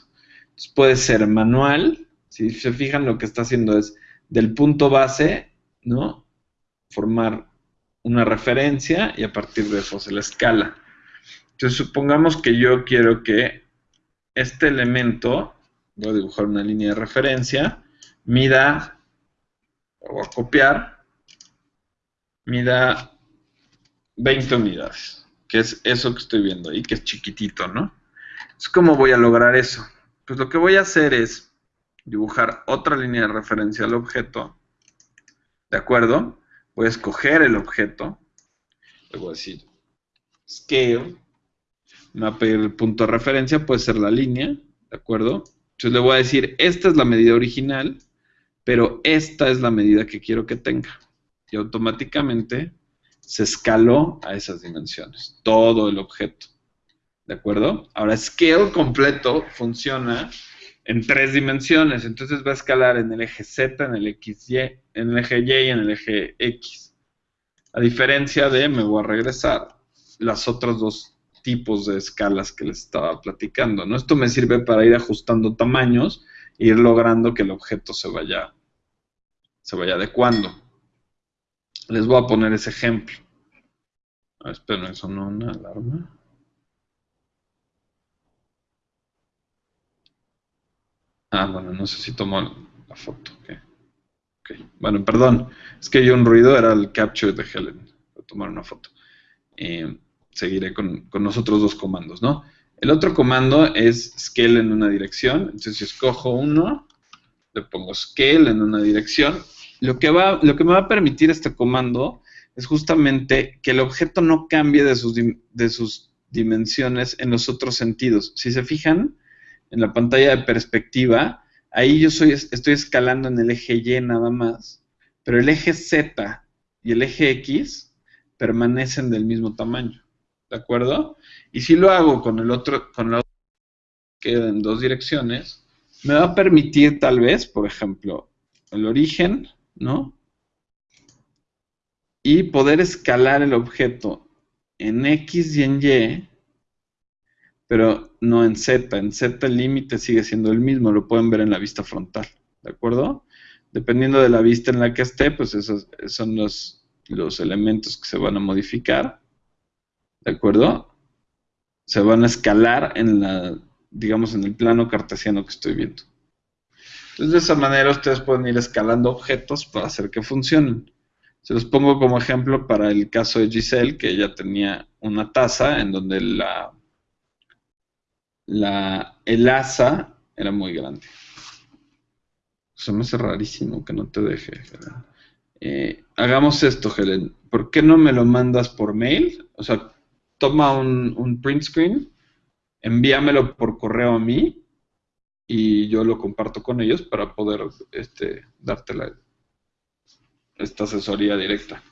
puede ser manual, si se fijan lo que está haciendo es del punto base, ¿no? Formar una referencia y a partir de eso se la escala. Entonces supongamos que yo quiero que este elemento, voy a dibujar una línea de referencia, mida, o a copiar, mida 20 unidades, que es eso que estoy viendo ahí, que es chiquitito, ¿no? Entonces, ¿cómo voy a lograr eso? Pues lo que voy a hacer es dibujar otra línea de referencia al objeto, ¿de acuerdo? voy a escoger el objeto, le voy a decir scale, el punto de referencia, puede ser la línea, ¿de acuerdo? Entonces le voy a decir, esta es la medida original, pero esta es la medida que quiero que tenga. Y automáticamente se escaló a esas dimensiones, todo el objeto. ¿De acuerdo? Ahora, scale completo funciona en tres dimensiones. Entonces va a escalar en el eje Z, en el XY, en el eje Y y en el eje X. A diferencia de, me voy a regresar, las otras dos tipos de escalas que les estaba platicando. ¿no? Esto me sirve para ir ajustando tamaños e ir logrando que el objeto se vaya, se vaya adecuando. Les voy a poner ese ejemplo. Ah, esperen, eso no una alarma. Ah, bueno, no sé si tomó la foto. Bueno, perdón, es que hay un ruido, era el capture de Helen. Voy a tomar una foto. Eh, seguiré con, con los otros dos comandos, ¿no? El otro comando es scale en una dirección. Entonces, si escojo uno, le pongo scale en una dirección. Lo que, va, lo que me va a permitir este comando es justamente que el objeto no cambie de sus, de sus dimensiones en los otros sentidos. Si se fijan, en la pantalla de perspectiva, ahí yo soy, estoy escalando en el eje Y nada más, pero el eje Z y el eje X permanecen del mismo tamaño, ¿de acuerdo? Y si lo hago con el otro, con la que en dos direcciones, me va a permitir tal vez, por ejemplo, el origen, ¿no? Y poder escalar el objeto en X y en Y pero no en Z. En Z el límite sigue siendo el mismo, lo pueden ver en la vista frontal, ¿de acuerdo? Dependiendo de la vista en la que esté, pues esos son los, los elementos que se van a modificar, ¿de acuerdo? Se van a escalar en la, digamos, en el plano cartesiano que estoy viendo. Entonces, de esa manera ustedes pueden ir escalando objetos para hacer que funcionen. Se los pongo como ejemplo para el caso de Giselle, que ella tenía una taza en donde la la, el asa era muy grande. Se me hace rarísimo que no te deje. Eh, hagamos esto, Helen. ¿Por qué no me lo mandas por mail? O sea, toma un, un print screen, envíamelo por correo a mí y yo lo comparto con ellos para poder este, darte la, esta asesoría directa.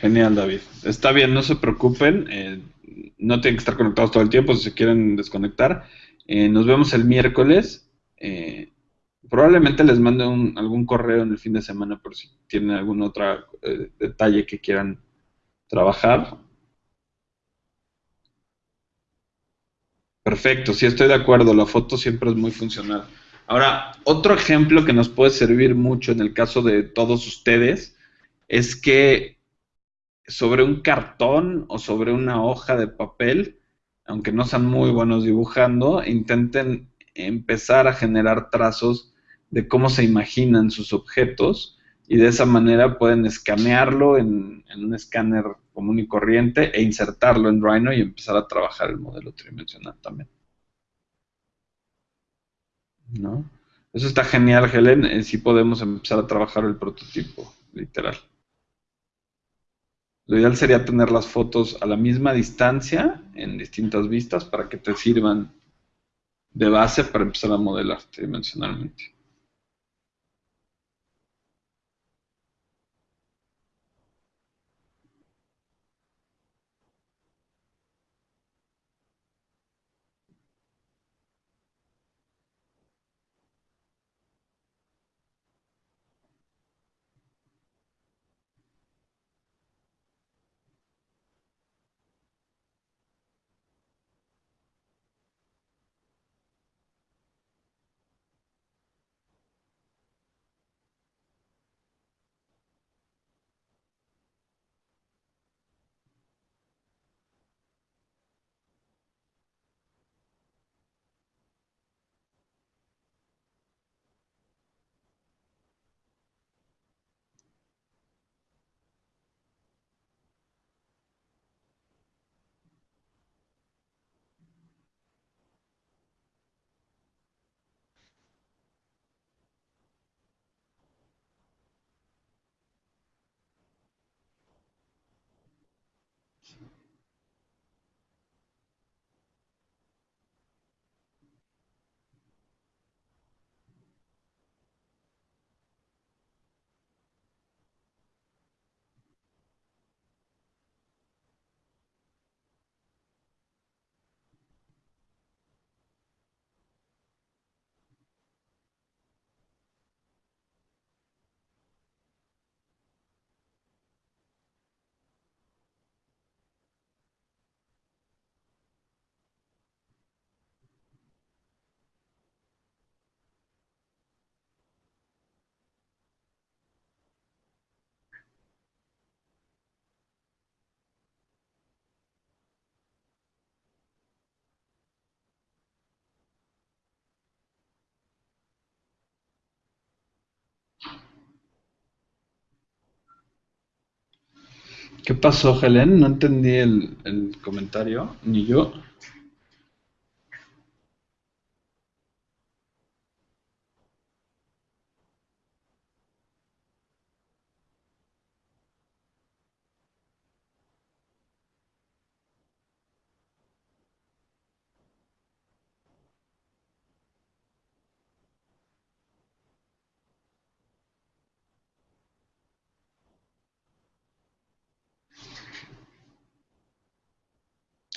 Genial, David. Está bien, no se preocupen. Eh, no tienen que estar conectados todo el tiempo si se quieren desconectar. Eh, nos vemos el miércoles. Eh, probablemente les mande algún correo en el fin de semana por si tienen algún otro detalle que quieran trabajar. Perfecto, sí estoy de acuerdo, la foto siempre es muy funcional. Ahora, otro ejemplo que nos puede servir mucho en el caso de todos ustedes es que sobre un cartón o sobre una hoja de papel, aunque no sean muy buenos dibujando, intenten empezar a generar trazos de cómo se imaginan sus objetos y de esa manera pueden escanearlo en, un escáner común y corriente e insertarlo en Rhino y empezar a trabajar el modelo tridimensional también. ¿No? Eso está genial, Helen. Eh, sí podemos empezar a trabajar el prototipo, literal. Lo ideal sería tener las fotos a la misma distancia en distintas vistas para que te sirvan de base para empezar a modelar tridimensionalmente. ¿Qué pasó, Helen? No entendí el, el comentario, ni yo.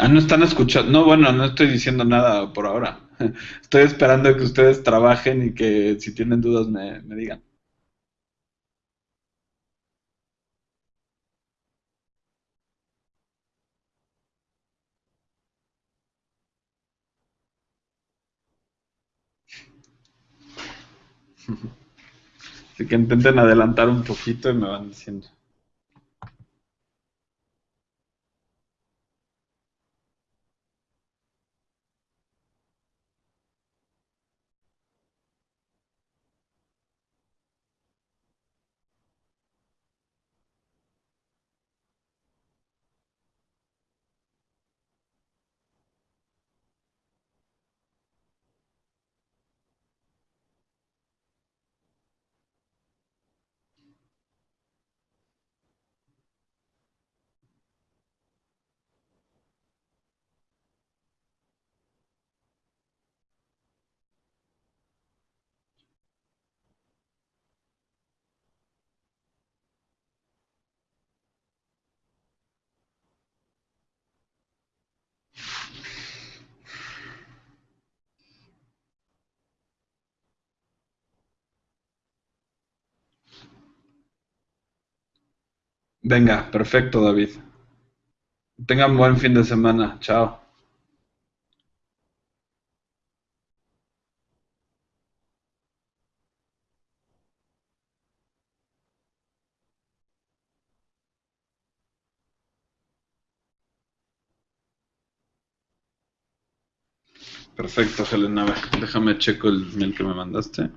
Ah, no están escuchando. No, bueno, no estoy diciendo nada por ahora. Estoy esperando que ustedes trabajen y que si tienen dudas me, me digan. Así que intenten adelantar un poquito y me van diciendo. Venga, perfecto, David. Tengan buen fin de semana. Chao. Perfecto, Helena. Déjame checo el mail que me mandaste.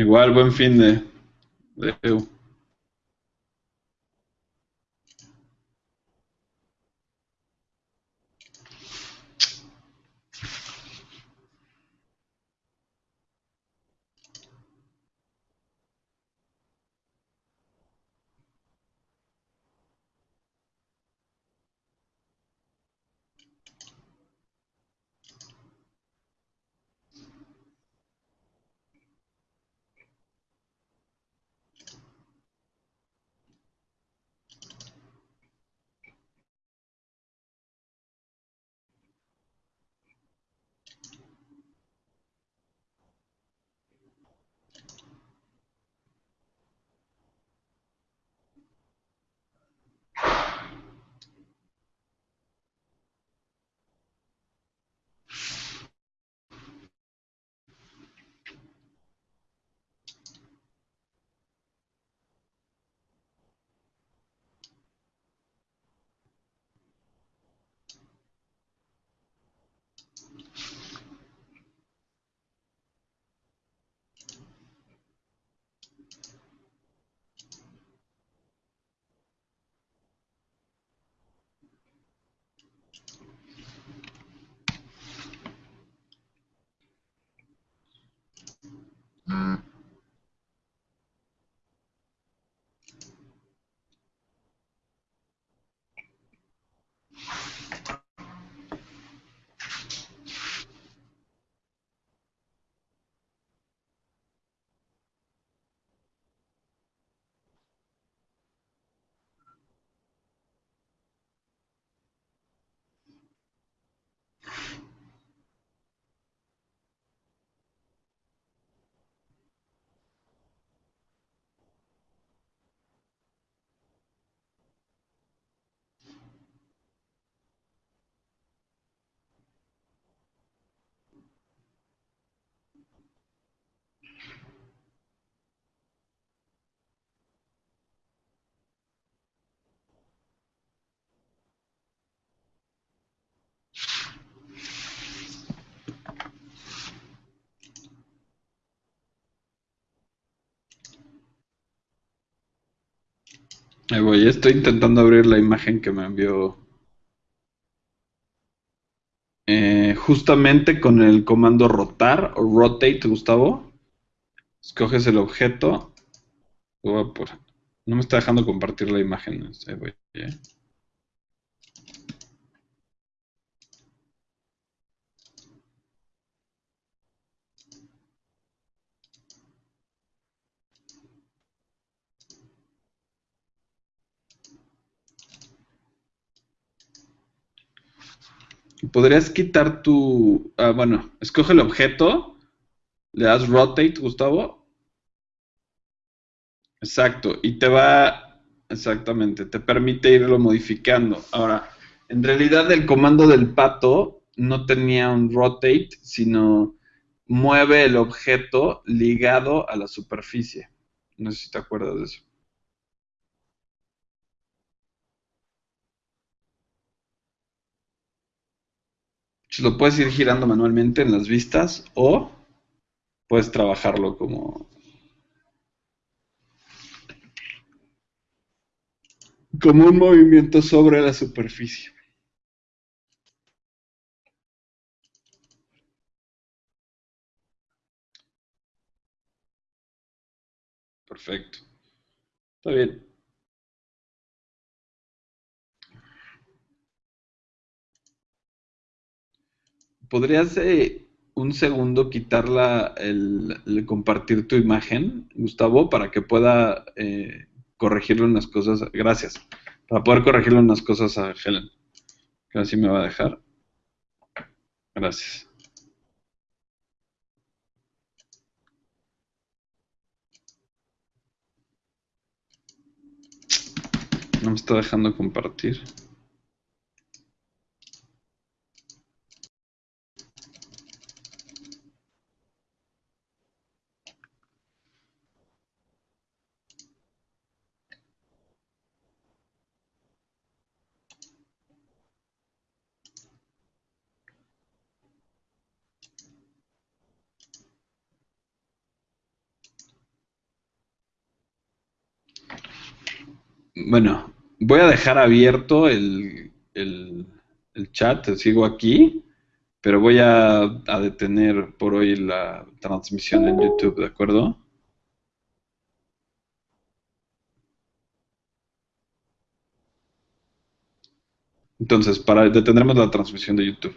Igual, buen fin de... Ahí voy, estoy intentando abrir la imagen que me envió. Eh, justamente con el comando rotar o rotate, Gustavo. Escoges el objeto. No me está dejando compartir la imagen. ¿eh? podrías quitar tu. Ah, bueno, escoge el objeto, le das rotate, Gustavo. Exacto, y te va. Exactamente, te permite irlo modificando. Ahora, en realidad el comando del pato no tenía un rotate, sino mueve el objeto ligado a la superficie. No sé si te acuerdas de eso. lo puedes ir girando manualmente en las vistas o puedes trabajarlo como como un movimiento sobre la superficie. Perfecto. Está bien. ¿Podrías eh, un segundo quitar la, el, compartir tu imagen, Gustavo, para que pueda eh, corregirle unas cosas. Gracias. Para poder corregirle unas cosas a Helen. Que así me va a dejar. Gracias. No me está dejando compartir. Bueno, voy a dejar abierto el, el, chat, sigo aquí, pero voy a, a detener por hoy la transmisión en YouTube, ¿de acuerdo? Entonces, para detendremos la transmisión de YouTube.